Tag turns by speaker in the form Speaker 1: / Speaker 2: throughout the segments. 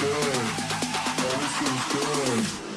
Speaker 1: good. Everything's
Speaker 2: good.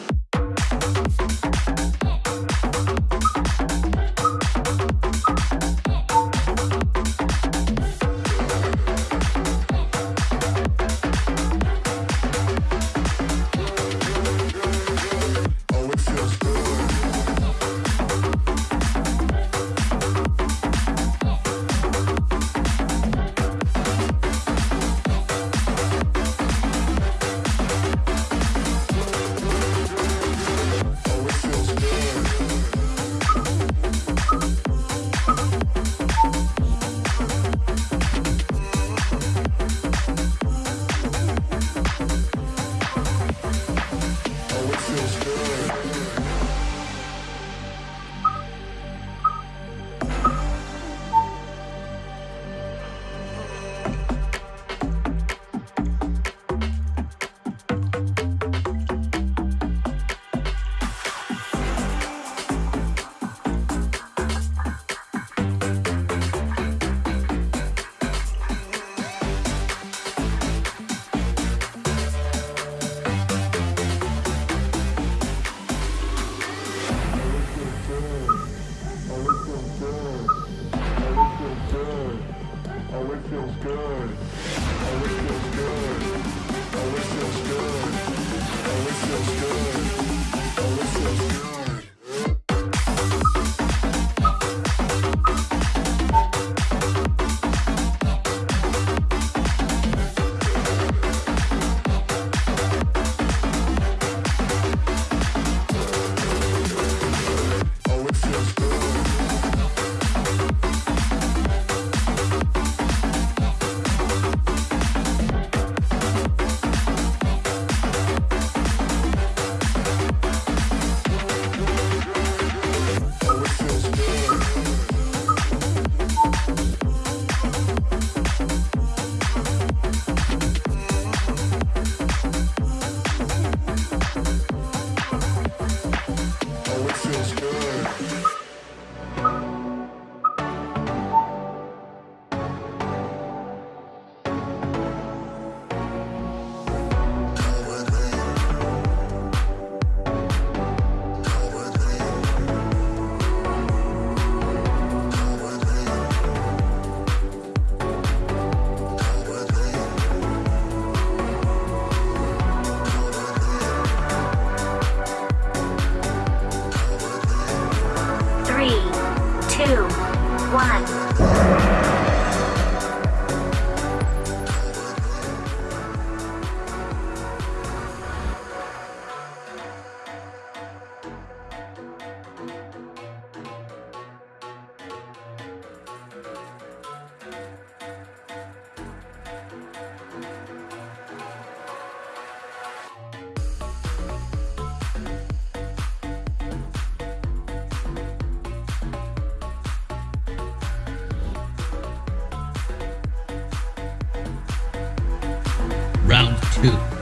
Speaker 3: Round two.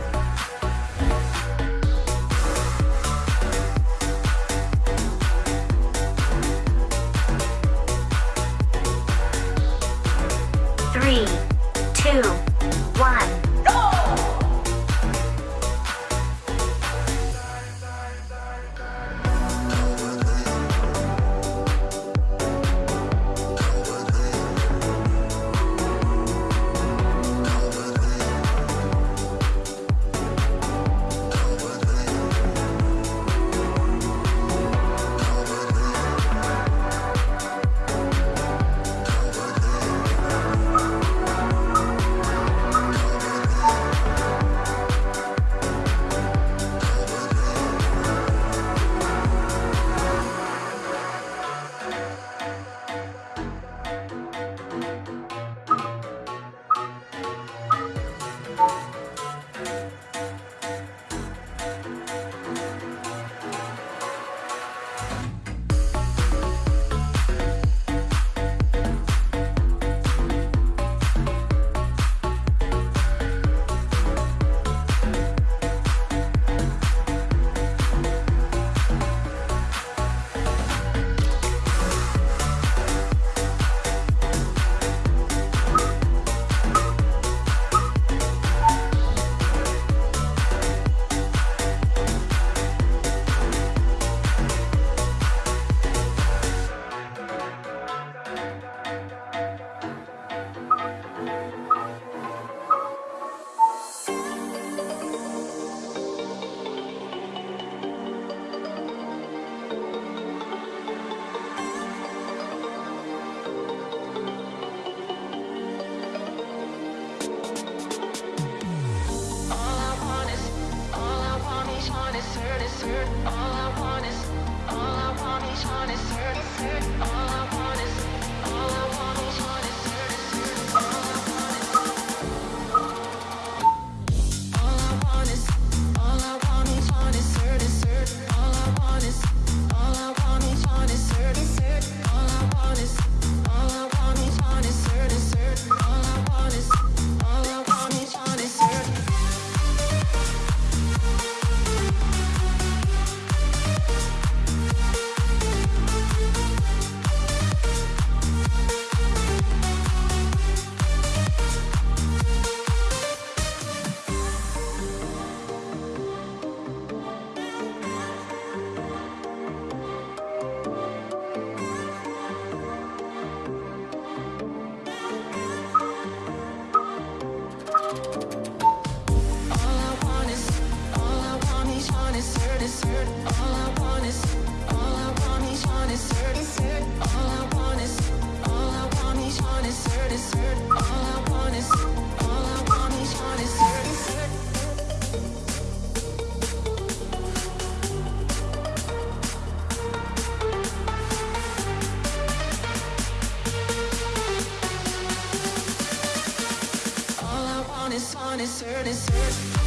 Speaker 2: certain, certain.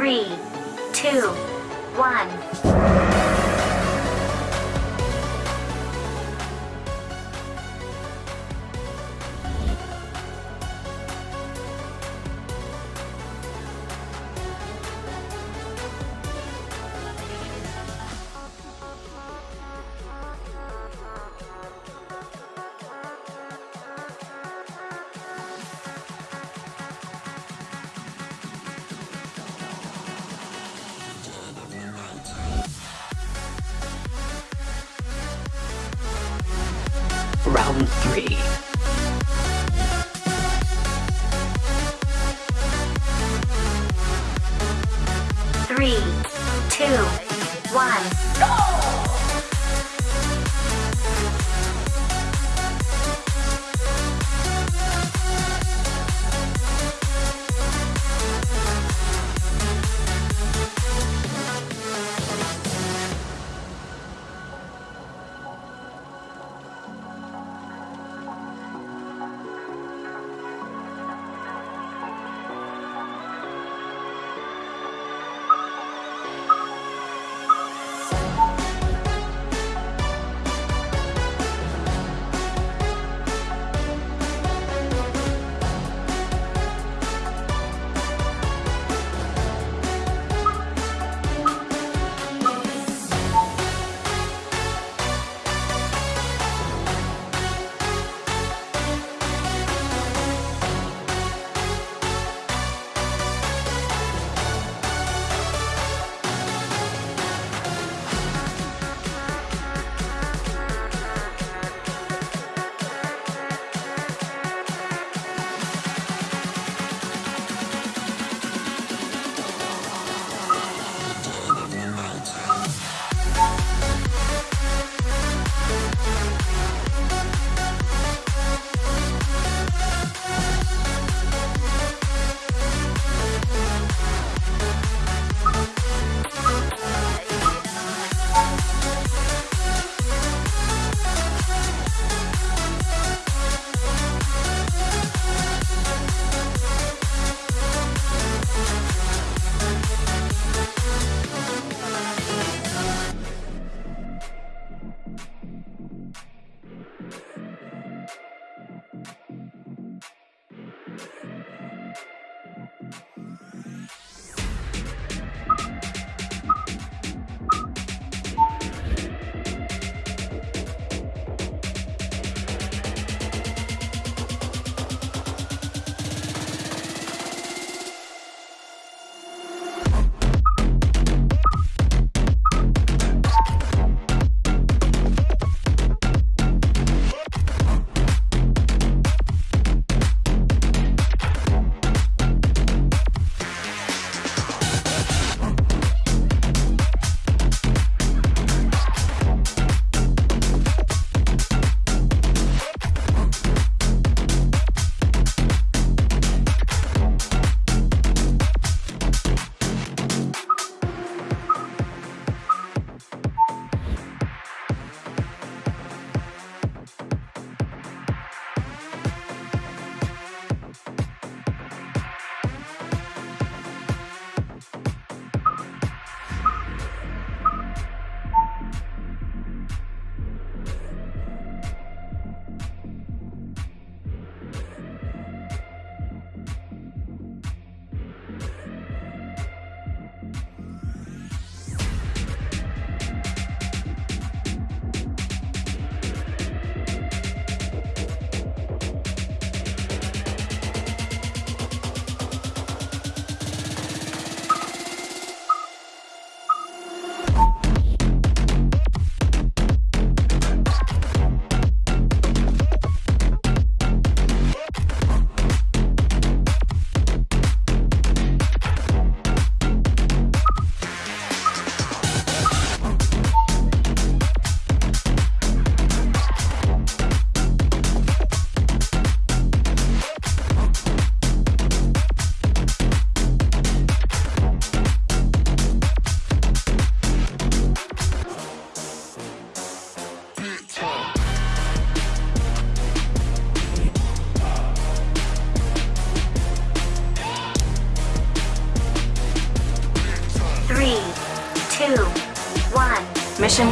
Speaker 3: Three, two, one.
Speaker 4: Round three.
Speaker 3: Three, two, one. Mission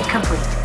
Speaker 3: complete.